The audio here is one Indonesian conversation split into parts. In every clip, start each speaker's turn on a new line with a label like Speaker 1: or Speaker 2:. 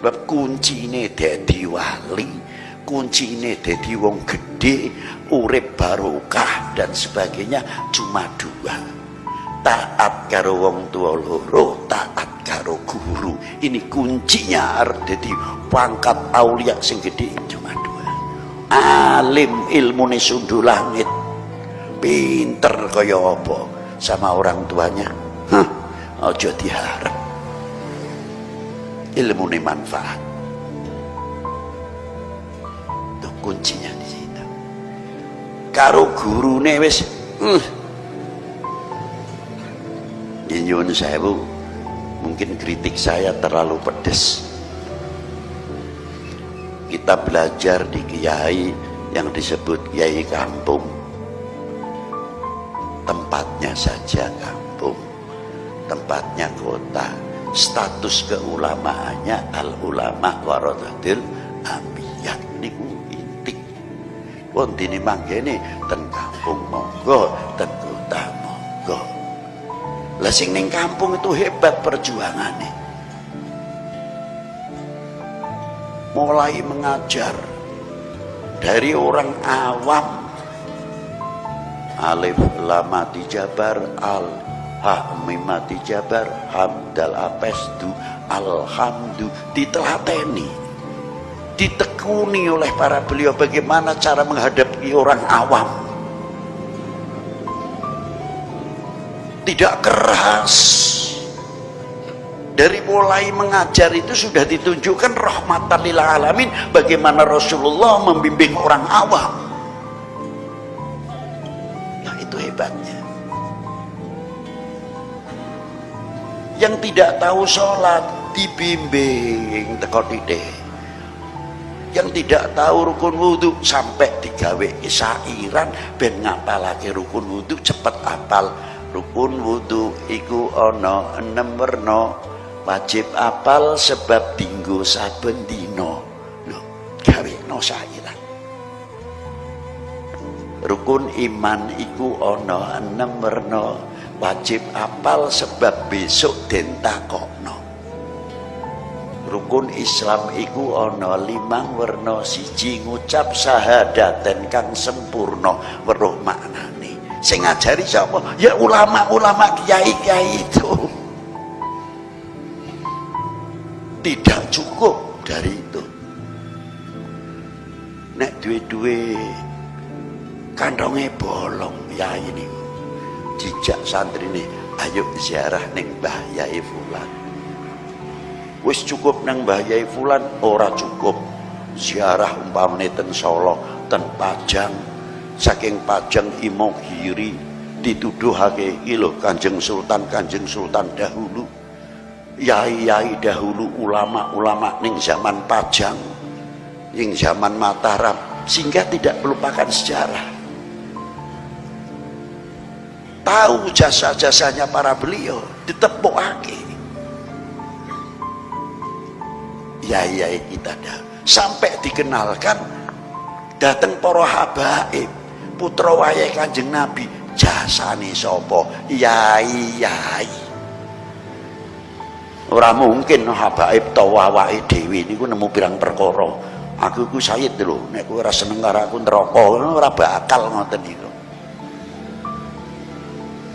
Speaker 1: sebab kuncine dadi wali kuncine dadi wong gede urip barokah dan sebagainya cuma dua. Taat karo wong tua loro taat karo guru. Ini kuncinya jadi pangkat aulia sing gede cuma dua. Alim ilmu sundu langit. Pinter kaya apa sama orang tuanya? Hah, ojo diharap ilmu ini manfaat. Itu kuncinya di situ. Karo guru wis uh, nyuwun sewu mungkin kritik saya terlalu pedes. Kita belajar di kiai yang disebut kiai kampung. Tempatnya saja kampung tempatnya kota status keulamaannya al ulama warathatul ambiyah niku intik. Wong dene manggene ten kampung monggo ten kota monggo. Ning kampung itu hebat perjuangannya mulai mengajar dari orang awam. Alif lamati jabar al ha mimati jabar hamdal apesdu alhamdu ditelateni. Ditekuni oleh para beliau bagaimana cara menghadapi orang awam. Tidak keras. Dari mulai mengajar itu sudah ditunjukkan rahmatan lil alamin bagaimana Rasulullah membimbing orang awam. Nah itu hebatnya yang tidak tahu sholat dibimbing teko titik yang tidak tahu rukun wudhu sampai digawe isairan ben ngapalake rukun wudhu cepet apal. Rukun wudhu iku ono enam werna wajib apal sebab tinggu saben dino lho gawe no sairan. Rukun iman iku ono enam werna wajib apal sebab besok den takokno rukun Islam iku ana limang werna siji ngucap syahadaten kang sempurna weruh maknane. Sing ngajari sapa? Ya ulama-ulama kiai-kiai itu. Tidak cukup dari itu. Nek duwe-duwe kantongnya bolong ya ini jejak santri ini ayo ziarah neng Mbah Yai Fulan. Wis cukup neng Mbah Fulan ora cukup. Ziarah umpamane ten Solo ten Pajang. Saking Pajang Imogiri dituduhake iki lho Kanjeng Sultan Kanjeng Sultan dahulu. Yai-yai dahulu ulama-ulama ning zaman Pajang ning zaman Mataram sehingga tidak melupakan sejarah tahu jasa-jasanya para beliau ditepuk lagi ya ya kita dah. Sampai dikenalkan datang para habaib. Putra wayai kanjeng nabi jasane sopo yai yai ora mungkin habaib wawai dewi ini nemu pirang perkara. Aku ku sayid lho nek kowe ora seneng karo aku neraka ora bakal ngoten iki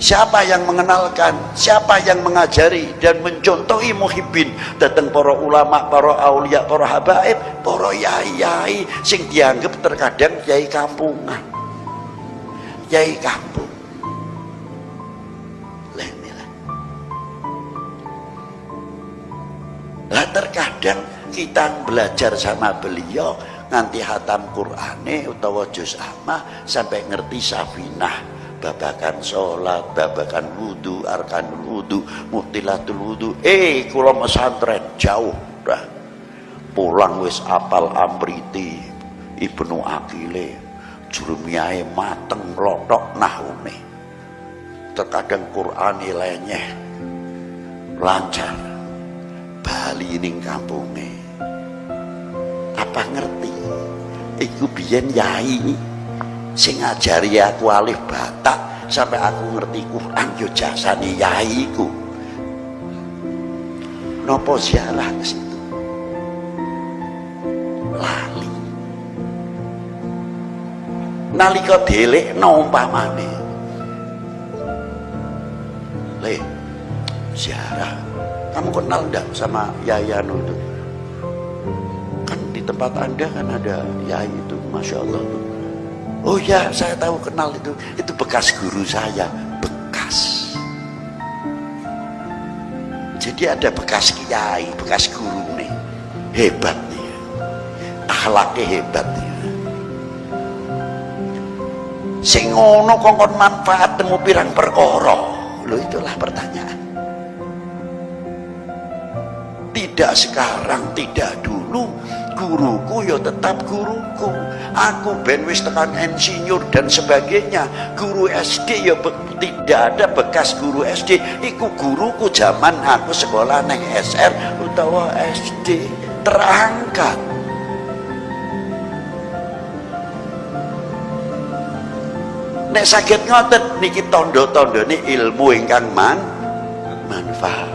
Speaker 1: Siapa yang mengenalkan, siapa yang mengajari dan mencontohi muhibbin datang para ulama, para aulia, para habaib, para yai-yai sing dianggap terkadang yai kampungan. Yai kampung. Lah terkadang kita belajar sama beliau nganti hatam Qur'ane utawa juz amma sampai ngerti safinah babakan sholat, babakan wudhu, arkan wudhu, mutilatul wudhu. Eh, kula pesantren jauh dah. Pulang wis apal amriti, ibnu akile, jurumiahe mateng lotok nahune. Terkadang Quran lenyeh, lancar. Bali ning kampunge. Apa ngerti? Iku biyen yai sing ngajari aku alif batak sampai aku ngerti Quran yo jasane yaiku nopo ziarah ke situ? Lali. Nalika delekno umpamane. Le ziarah. Kamu kenal enggak sama Yayano itu kan di tempat anda kan ada Yai itu Masya Allah tuh oh ya saya tahu kenal itu. Itu bekas guru saya. Bekas. Jadi ada bekas kiai bekas guru nih. Hebat nih. Akhlaknya hebat nih. Sing kongkon manfaat temu pirang perkara? Lo itulah pertanyaan. Tidak sekarang tidak dulu guruku ya tetap guruku. Aku ben wis tekan insinyur dan sebagainya. Guru SD ya tidak ada bekas guru SD iku guruku zaman aku sekolah neng SR utawa SD terangkat. Nek sakit ngoten niki tondo-tondo ini ilmu ingkang man manfaat